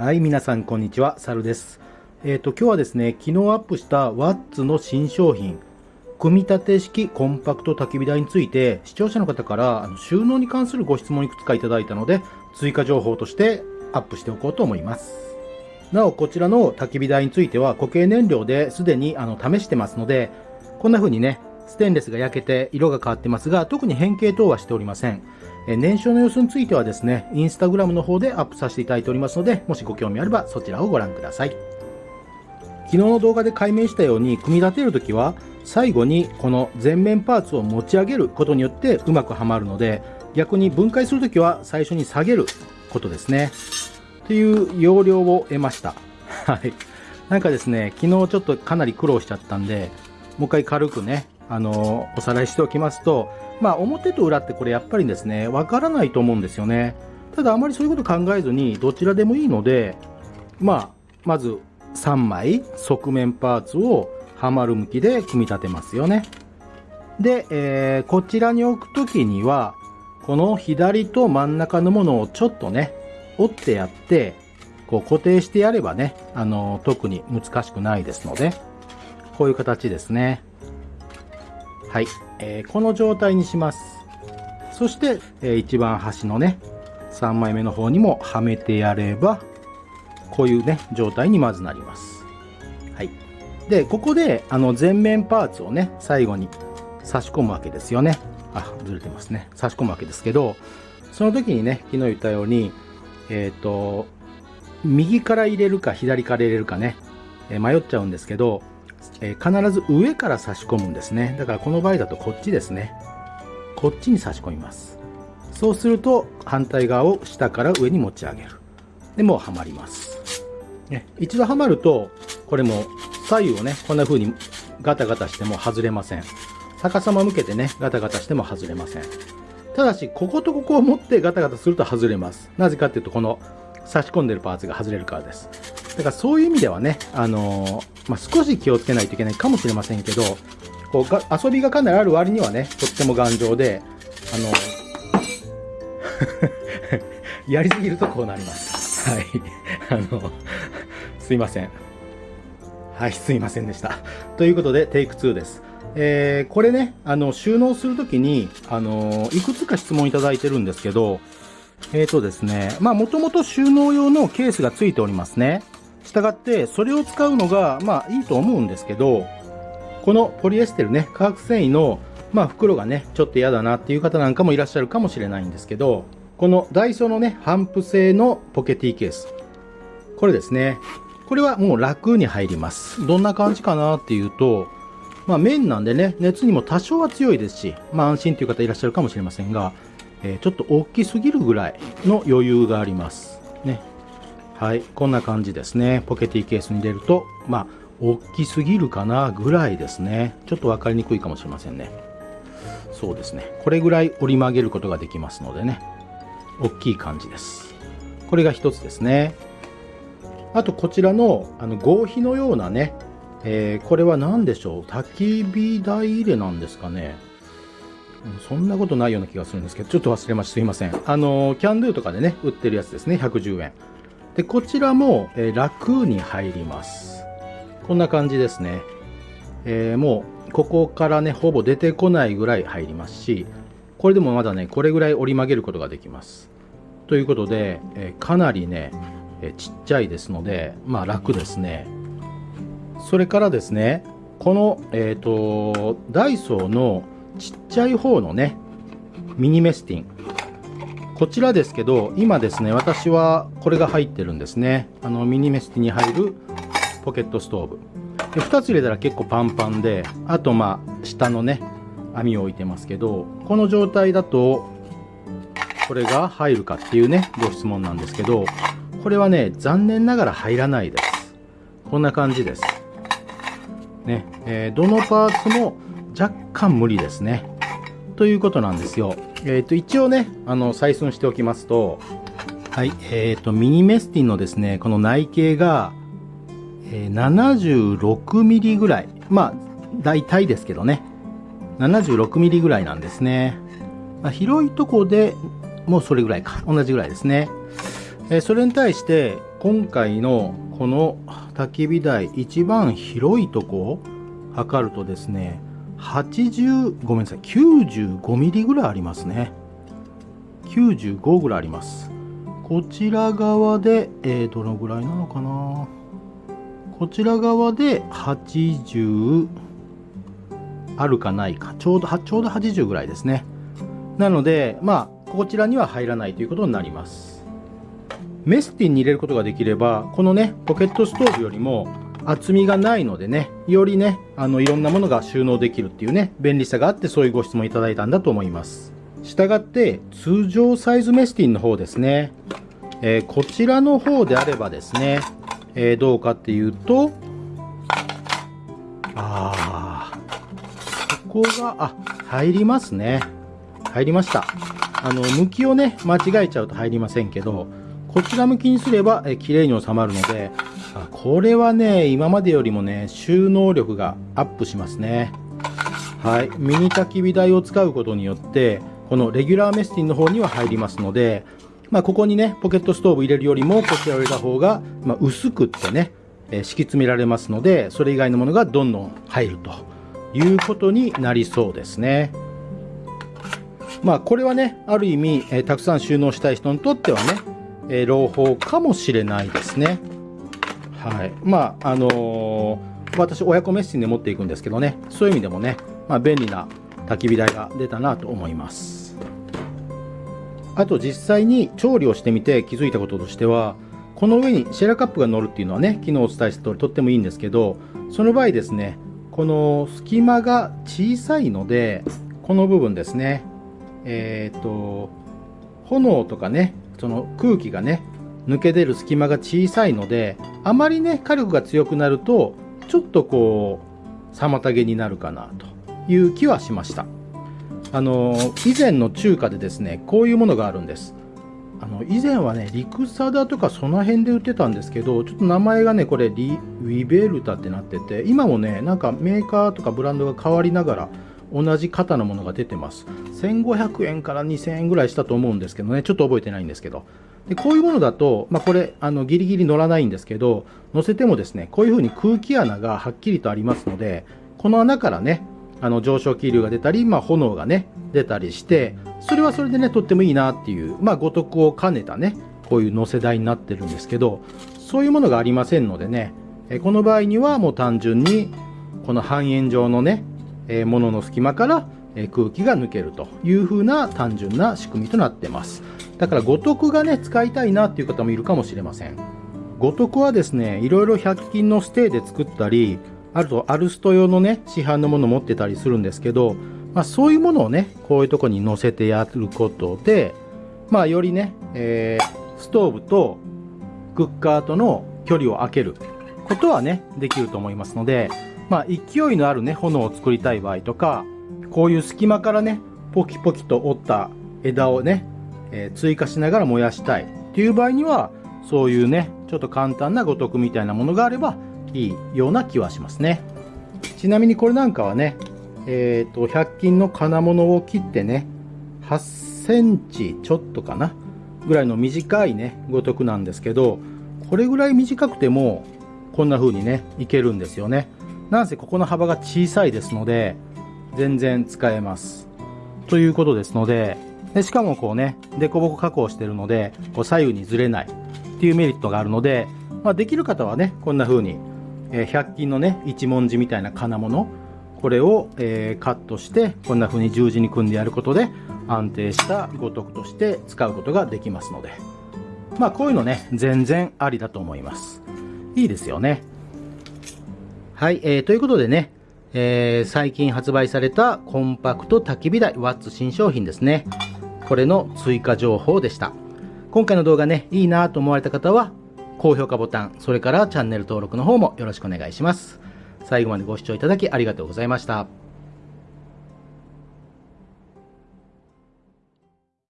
はい、皆さんこんにちは、サルです。えっ、ー、と、今日はですね、昨日アップしたワッツの新商品、組み立て式コンパクト焚き火台について、視聴者の方から収納に関するご質問いくつかいただいたので、追加情報としてアップしておこうと思います。なお、こちらの焚き火台については固形燃料ですでにあの試してますので、こんな風にね、ステンレスが焼けて色が変わってますが、特に変形等はしておりません。え燃焼の様子についてはですね、インスタグラムの方でアップさせていただいておりますので、もしご興味あればそちらをご覧ください。昨日の動画で解明したように、組み立てるときは、最後にこの前面パーツを持ち上げることによってうまくはまるので、逆に分解するときは最初に下げることですね。という要領を得ました。はい。なんかですね、昨日ちょっとかなり苦労しちゃったんで、もう一回軽くね、あのおさらいしておきますと、まあ、表と裏ってこれやっぱりですね、わからないと思うんですよね。ただあまりそういうこと考えずに、どちらでもいいので、まあ、まず3枚側面パーツをはまる向きで組み立てますよね。で、えー、こちらに置くときには、この左と真ん中のものをちょっとね、折ってやって、こう固定してやればね、あの、特に難しくないですので、こういう形ですね。はい、えー、この状態にします。そして、えー、一番端のね3枚目の方にもはめてやればこういうね状態にまずなります。はい。でここであの前面パーツをね最後に差し込むわけですよね。あずれてますね。差し込むわけですけどその時にね昨日言ったようにえっ、ー、と右から入れるか左から入れるかね、え迷っちゃうんですけどえー、必ず上から差し込むんですね。だからこの場合だとこっちですね。こっちに差し込みます。そうすると反対側を下から上に持ち上げる。で、もうはまります。ね、一度はまると、これも左右をね、こんな風にガタガタしても外れません。逆さま向けてね、ガタガタしても外れません。ただし、こことここを持ってガタガタすると外れます。なぜかっていうと、この差し込んでるパーツが外れるからです。だからそういう意味ではね、あのー、まあ、少し気をつけないといけないかもしれませんけど、こうが遊びがかなりある割にはね、とっても頑丈で、あのー、やりすぎるとこうなります。はい。あの、すいません。はい、すいませんでした。ということで、テイク2です。えー、これね、あの、収納するときに、あのいくつか質問いただいてるんですけど、えっ、ー、とですね、まあ、もともと収納用のケースが付いておりますね。したがって、それを使うのが、まあいいと思うんですけど、このポリエステルね、化学繊維の、まあ袋がね、ちょっと嫌だなっていう方なんかもいらっしゃるかもしれないんですけど、このダイソーのね、ハンプ製のポケティケース。これですね。これはもう楽に入ります。どんな感じかなっていうと、まあ綿なんでね、熱にも多少は強いですし、まあ安心という方いらっしゃるかもしれませんが、えー、ちょっと大きすぎるぐらいの余裕があります。ね。はい、こんな感じですね。ポケティケースに入れると、まあ、大きすぎるかなぐらいですね。ちょっと分かりにくいかもしれませんね。そうですね。これぐらい折り曲げることができますのでね。大きい感じです。これが一つですね。あと、こちらの、あの、合皮のようなね、えー、これは何でしょう？焚き火台入れなんですかね。そんなことないような気がするんですけど、ちょっと忘れました。すいません。あの、キャンドゥとかでね、売ってるやつですね。110円。で、こちらも、えー、楽に入ります。こんな感じですね。えー、もう、ここからね、ほぼ出てこないぐらい入りますし、これでもまだね、これぐらい折り曲げることができます。ということで、えー、かなりね、えちっちゃいですので、まあ楽ですね。それからですね、この、えっ、と、ダイソーのちっちゃい方のね、ミニメスティン。こちらですけど、今ですね、私はこれが入ってるんですね。あの、ミニメスティンに入るポケットストーブ。で、2つ入れたら結構パンパンで、あとまあ、下のね、網を置いてますけど、この状態だと、これが入るかっていうね、ご質問なんですけど、これはね、残念ながら入らないです。こんな感じです。ね、えー、どのパーツも若干無理ですね。ということなんですよ。えっ、ー、と、一応ね、あの、採寸しておきますと、はい、えっ、ー、と、ミニメスティンのですね、この内径が、えー、76ミリぐらい。まあ、大体ですけどね。76ミリぐらいなんですね。まあ、広いとこでもうそれぐらいか。同じぐらいですね。えー、それに対して、今回のこの焚き火台一番広いとこを測るとですね80ごめんなさい95ミリぐらいありますね。95ぐらいあります。こちら側で、えー、どのぐらいなのかな。こちら側で80あるかないか。ちょうどちょうど80ぐらいですね。なのでまあこちらには入らないということになります。メスティンに入れることができればこのねポケットストーブよりも厚みがないのでねよりねあのいろんなものが収納できるっていうね便利さがあってそういうご質問いただいたんだと思います。したがって通常サイズメスティンの方ですね、えー、こちらの方であればですね、えー、どうかっていうとああここがあ入りますね。入りました。あの向きをね間違えちゃうと入りませんけどこちら向きにすれば、えー、綺麗に収まるのであこれはね今までよりもね収納力がアップしますねはいミニ焚き火台を使うことによってこのレギュラーメスティンの方には入りますので、まあ、ここにね、ポケットストーブ入れるよりも、こちらを入れた方が、まあ、薄くってね、えー、敷き詰められますので、それ以外のものがどんどん入るということになりそうですね。まあ、これはね、ある意味、えー、たくさん収納したい人にとってはね、えー、朗報かもしれないですね。はい。まあ、あのー、私、親子メッシンで持っていくんですけどね、そういう意味でもね、まあ、便利な焚き火台が出たなと思います。あと実際に調理をしてみて気づいたこととしてはこの上にシェラカップが乗るっていうのはね昨日お伝えした通りとってもいいんですけどその場合ですねこの隙間が小さいのでこの部分ですねえっ、ー、と炎とかねその空気がね抜け出る隙間が小さいのであまりね火力が強くなるとちょっとこう妨げになるかなという気はしました。あの以前の中華でですねこういうものがあるんです。あの以前はね陸貞とかその辺で売ってたんですけどちょっと名前がねこれリウィベルタってなってて今もねなんかメーカーとかブランドが変わりながら同じ型のものが出てます。1500円から2000円ぐらいしたと思うんですけどねちょっと覚えてないんですけど。でこういうものだと、まあ、これあのギリギリ乗らないんですけど乗せてもですねこういう風に空気穴がはっきりとありますのでこの穴からねあの上昇気流が出たり、まあ、炎がね出たりしてそれはそれでねとってもいいなっていう、まあ、五徳を兼ねたねこういう乗せ台になってるんですけどそういうものがありませんのでねこの場合にはもう単純にこの半円状のねものの隙間から空気が抜けるという風な単純な仕組みとなってます。だから五徳がね使いたいなっていう方もいるかもしれません。五徳はですねいろいろ100均のステーで作ったりあるとアルスト用のね市販のもの持ってたりするんですけど、まあ、そういうものをねこういうとこに乗せてやることでまあよりね、えー、ストーブとクッカーとの距離を空けることはねできると思いますのでまあ勢いのあるね炎を作りたい場合とかこういう隙間からねポキポキと折った枝をね、えー、追加しながら燃やしたいっていう場合にはそういうねちょっと簡単な五徳みたいなものがあればいいような気はしますね。ちなみにこれなんかはね、えっ、ー、と、100均の金物を切ってね、8センチちょっとかな、ぐらいの短いね、ごとくなんですけど、これぐらい短くても、こんな風にね、いけるんですよね。なんせここの幅が小さいですので、全然使えます。ということですので、でしかもこうね、凸凹加工してるので、こう左右にずれないっていうメリットがあるので、まあ、できる方はね、こんな風にえ100均のね一文字みたいな金物これを、えー、カットしてこんな風に十字に組んでやることで安定した五徳として使うことができますので。まあこういうのね全然ありだと思います。いいですよね。はい、えー、ということでね、えー、最近発売されたコンパクト焚き火台ワッツ新商品ですねこれの追加情報でした今回の動画ねいいなと思われた方は高評価ボタン、それからチャンネル登録の方もよろしくお願いします。最後までご視聴いただきありがとうございました。